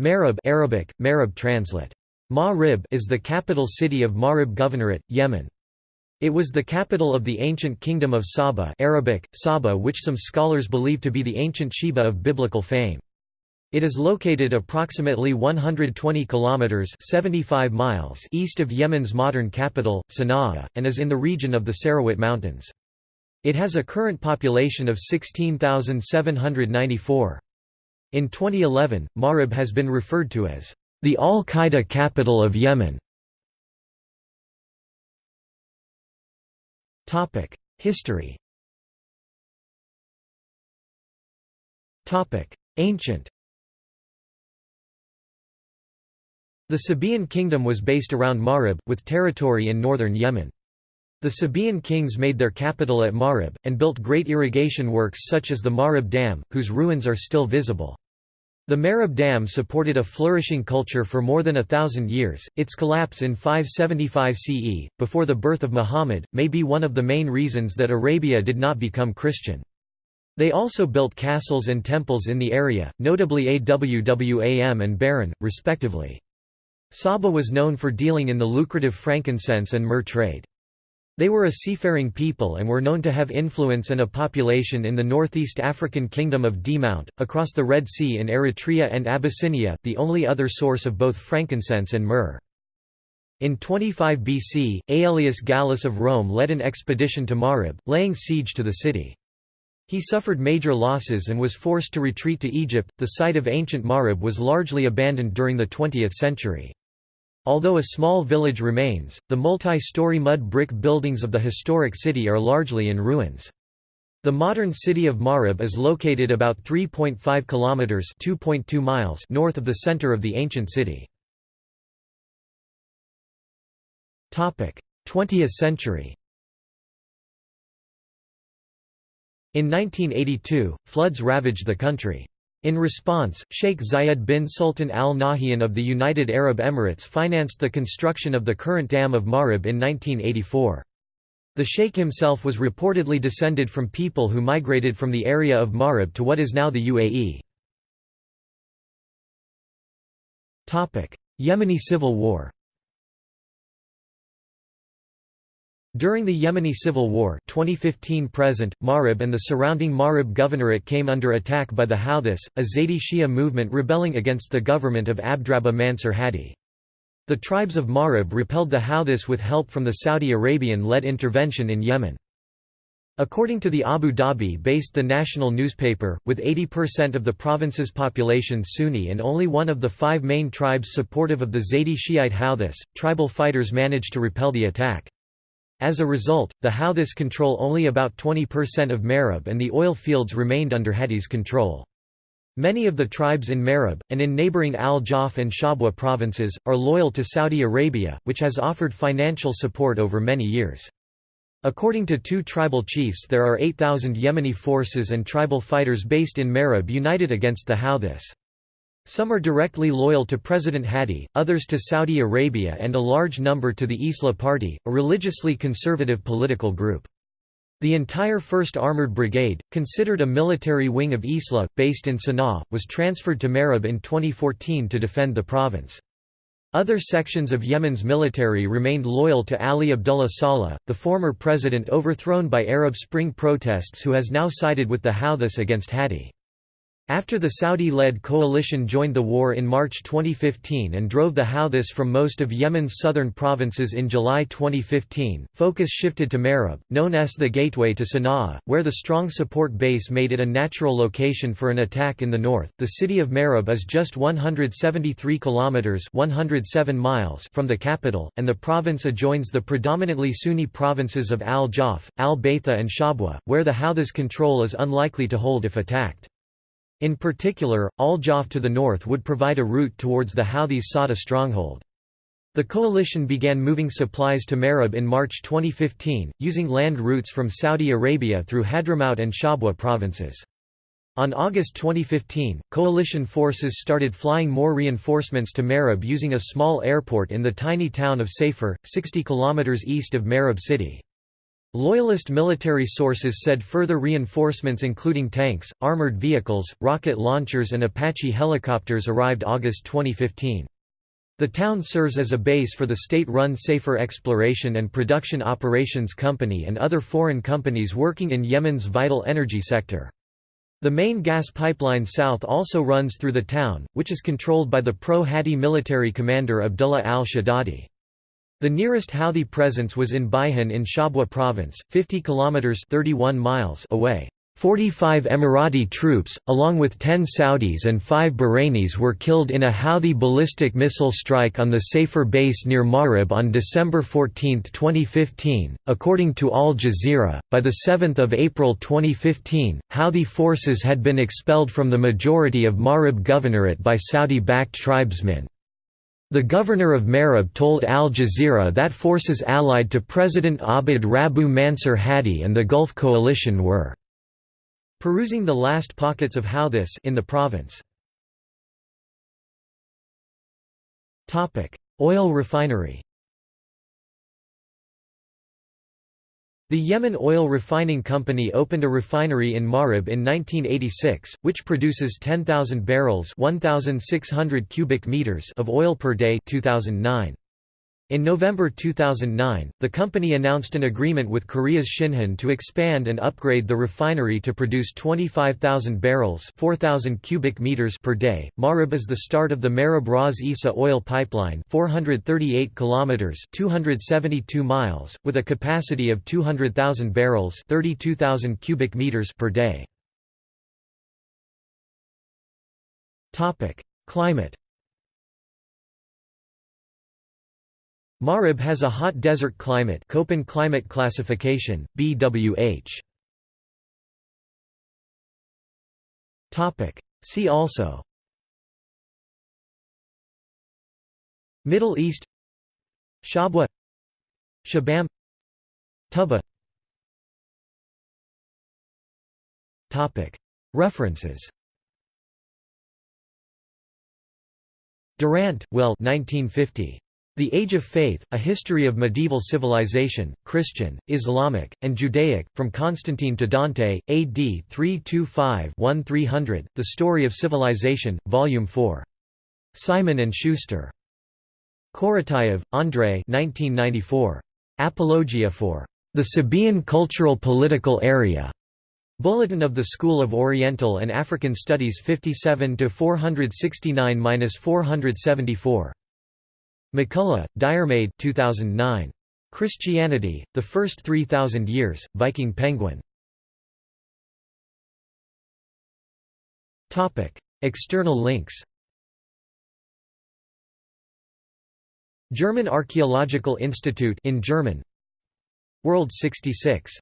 Marib Arabic, Marib translate. Ma'rib is the capital city of Ma'rib Governorate, Yemen. It was the capital of the ancient kingdom of Saba Arabic, Saba which some scholars believe to be the ancient Sheba of biblical fame. It is located approximately 120 kilometers 75 miles east of Yemen's modern capital, Sana'a, and is in the region of the Sarawat Mountains. It has a current population of 16,794. In 2011, Marib has been referred to as the Al-Qaeda capital of Yemen. History Ancient The Sabaean kingdom was based around Marib, with territory in northern Yemen. The Sabaean kings made their capital at Marib, and built great irrigation works such as the Marib Dam, whose ruins are still visible. The Marib Dam supported a flourishing culture for more than a thousand years. Its collapse in 575 CE, before the birth of Muhammad, may be one of the main reasons that Arabia did not become Christian. They also built castles and temples in the area, notably Awwam and Baran, respectively. Saba was known for dealing in the lucrative frankincense and myrrh trade. They were a seafaring people and were known to have influence and a population in the northeast African kingdom of Demount, across the Red Sea in Eritrea and Abyssinia, the only other source of both frankincense and myrrh. In 25 BC, Aelius Gallus of Rome led an expedition to Marib, laying siege to the city. He suffered major losses and was forced to retreat to Egypt. The site of ancient Marib was largely abandoned during the 20th century. Although a small village remains, the multi-story mud brick buildings of the historic city are largely in ruins. The modern city of Marib is located about 3.5 kilometers (2.2 miles) north of the center of the ancient city. Topic: 20th century. In 1982, floods ravaged the country. In response, Sheikh Zayed bin Sultan Al Nahyan of the United Arab Emirates financed the construction of the current Dam of Marib in 1984. The sheikh himself was reportedly descended from people who migrated from the area of Marib to what is now the UAE. Yemeni civil war During the Yemeni Civil War 2015 present, Marib and the surrounding Marib Governorate came under attack by the Houthis, a Zaydi Shia movement rebelling against the government of Abdrabbuh Mansur Hadi. The tribes of Marib repelled the Houthis with help from the Saudi Arabian-led intervention in Yemen. According to the Abu Dhabi-based The National newspaper, with 80% of the province's population Sunni and only one of the five main tribes supportive of the Zaydi Shiite Houthis, tribal fighters managed to repel the attack. As a result, the Houthis control only about 20% of Marib and the oil fields remained under Hadi's control. Many of the tribes in Marib, and in neighboring Al-Jawf and Shabwa provinces, are loyal to Saudi Arabia, which has offered financial support over many years. According to two tribal chiefs there are 8,000 Yemeni forces and tribal fighters based in Marib united against the Houthis. Some are directly loyal to President Hadi, others to Saudi Arabia and a large number to the Islah Party, a religiously conservative political group. The entire 1st Armored Brigade, considered a military wing of Islah, based in Sana'a, was transferred to Marib in 2014 to defend the province. Other sections of Yemen's military remained loyal to Ali Abdullah Saleh, the former president overthrown by Arab Spring protests who has now sided with the Houthis against Hadi. After the Saudi-led coalition joined the war in March 2015 and drove the Houthis from most of Yemen's southern provinces in July 2015, focus shifted to Marib, known as the gateway to Sana'a, where the strong support base made it a natural location for an attack in the north. The city of Marib is just 173 kilometers (107 miles) from the capital, and the province adjoins the predominantly Sunni provinces of Al-Jawf, Al-Baitha and Shabwa, where the Houthis control is unlikely to hold if attacked. In particular, Al-Jawf to the north would provide a route towards the Houthis Sada stronghold. The coalition began moving supplies to Marib in March 2015, using land routes from Saudi Arabia through Hadramaut and Shabwa provinces. On August 2015, coalition forces started flying more reinforcements to Marib using a small airport in the tiny town of Safer, 60 km east of Marib city. Loyalist military sources said further reinforcements including tanks, armored vehicles, rocket launchers and Apache helicopters arrived August 2015. The town serves as a base for the state-run Safer Exploration and Production Operations Company and other foreign companies working in Yemen's vital energy sector. The main gas pipeline south also runs through the town, which is controlled by the pro-Hadi military commander Abdullah al-Shaddadi. The nearest Houthi presence was in Baihan in Shabwa province, 50 kilometers 31 miles away. 45 Emirati troops, along with 10 Saudis and 5 Bahrainis were killed in a Houthi ballistic missile strike on the Safer base near Marib on December 14, 2015. According to Al Jazeera, by the 7th of April 2015, Houthi forces had been expelled from the majority of Marib governorate by Saudi-backed tribesmen. The governor of Marib told Al Jazeera that forces allied to President Abd Rabu Mansur Hadi and the Gulf Coalition were perusing the last pockets of Houthis in the province. Oil refinery The Yemen Oil Refining Company opened a refinery in Marib in 1986, which produces 10,000 barrels 1,600 cubic meters of oil per day 2009. In November 2009, the company announced an agreement with Korea's Shinhan to expand and upgrade the refinery to produce 25,000 barrels 4,000 cubic meters per day. Marib is the start of the Marib Ras oil pipeline 438 kilometers 272 miles, with a capacity of 200,000 barrels 32,000 cubic meters per day. Climate Marib has a hot desert climate Köppen climate classification, BWH. See also. Middle East. Shabwa. Shibam. Tuba References. Durant, Will 1950. The Age of Faith, A History of Medieval Civilization, Christian, Islamic, and Judaic, From Constantine to Dante, AD 325-1300, The Story of Civilization, Volume 4. Simon & Schuster. Korotayev, Andrei Apologia for the Sabaean Cultural Political Area. Bulletin of the School of Oriental and African Studies 57 469-474. MacCulloch, Diarmaid 2009. Christianity, The First 3,000 Years, Viking Penguin. External links German Archaeological Institute in German World 66